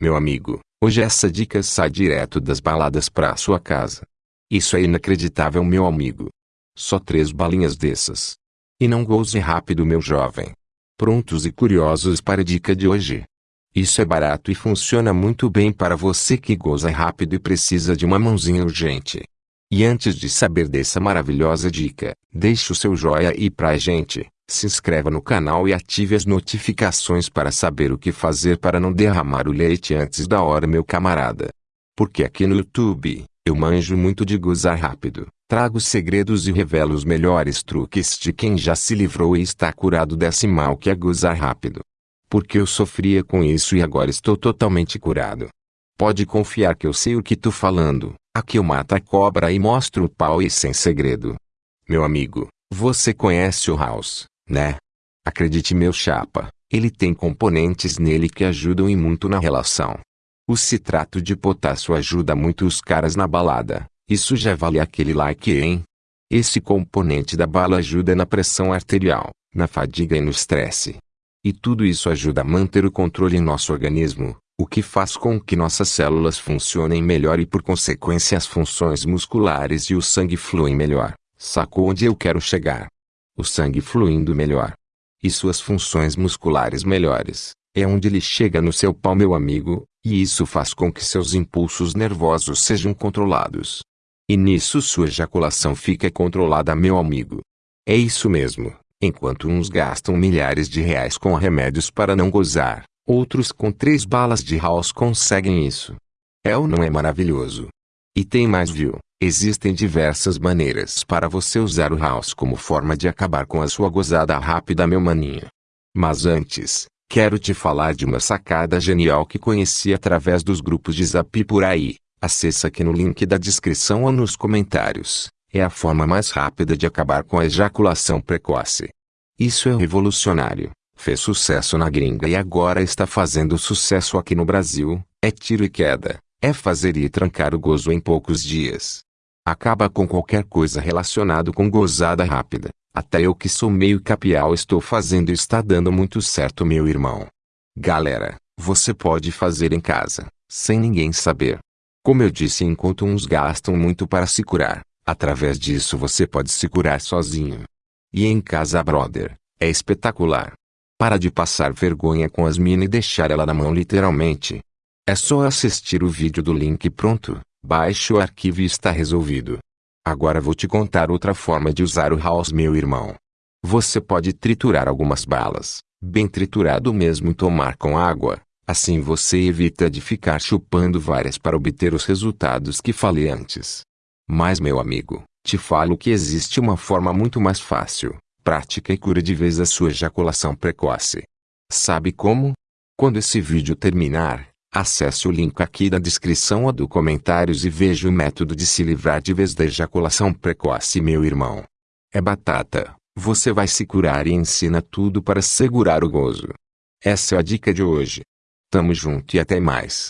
Meu amigo, hoje essa dica sai direto das baladas para sua casa. Isso é inacreditável meu amigo. Só três balinhas dessas. E não goze rápido meu jovem. Prontos e curiosos para a dica de hoje? Isso é barato e funciona muito bem para você que goza rápido e precisa de uma mãozinha urgente. E antes de saber dessa maravilhosa dica, deixe o seu joinha aí pra gente, se inscreva no canal e ative as notificações para saber o que fazer para não derramar o leite antes da hora meu camarada. Porque aqui no YouTube, eu manjo muito de gozar rápido, trago segredos e revelo os melhores truques de quem já se livrou e está curado desse mal que é gozar rápido porque eu sofria com isso e agora estou totalmente curado. Pode confiar que eu sei o que tô falando, aqui eu mato a cobra e mostro o pau e sem segredo. Meu amigo, você conhece o House, né? Acredite meu chapa, ele tem componentes nele que ajudam e muito na relação. O citrato de potássio ajuda muito os caras na balada, isso já vale aquele like hein? Esse componente da bala ajuda na pressão arterial, na fadiga e no estresse. E tudo isso ajuda a manter o controle em nosso organismo, o que faz com que nossas células funcionem melhor e por consequência as funções musculares e o sangue fluem melhor. Sacou onde eu quero chegar? O sangue fluindo melhor. E suas funções musculares melhores, é onde ele chega no seu pau meu amigo, e isso faz com que seus impulsos nervosos sejam controlados. E nisso sua ejaculação fica controlada meu amigo. É isso mesmo. Enquanto uns gastam milhares de reais com remédios para não gozar, outros com três balas de house conseguem isso. É ou não é maravilhoso? E tem mais viu? Existem diversas maneiras para você usar o house como forma de acabar com a sua gozada rápida meu maninho. Mas antes, quero te falar de uma sacada genial que conheci através dos grupos de zap por aí. Acesse aqui no link da descrição ou nos comentários. É a forma mais rápida de acabar com a ejaculação precoce. Isso é revolucionário. Fez sucesso na gringa e agora está fazendo sucesso aqui no Brasil. É tiro e queda. É fazer e trancar o gozo em poucos dias. Acaba com qualquer coisa relacionado com gozada rápida. Até eu que sou meio capial estou fazendo e está dando muito certo meu irmão. Galera, você pode fazer em casa, sem ninguém saber. Como eu disse enquanto uns gastam muito para se curar, Através disso você pode se curar sozinho. E em casa brother, é espetacular. Para de passar vergonha com as minas e deixar ela na mão literalmente. É só assistir o vídeo do link pronto, baixe o arquivo e está resolvido. Agora vou te contar outra forma de usar o house meu irmão. Você pode triturar algumas balas, bem triturado mesmo tomar com água, assim você evita de ficar chupando várias para obter os resultados que falei antes. Mas meu amigo, te falo que existe uma forma muito mais fácil, prática e cura de vez a sua ejaculação precoce. Sabe como? Quando esse vídeo terminar, acesse o link aqui da descrição ou do comentários e veja o método de se livrar de vez da ejaculação precoce meu irmão. É batata, você vai se curar e ensina tudo para segurar o gozo. Essa é a dica de hoje. Tamo junto e até mais.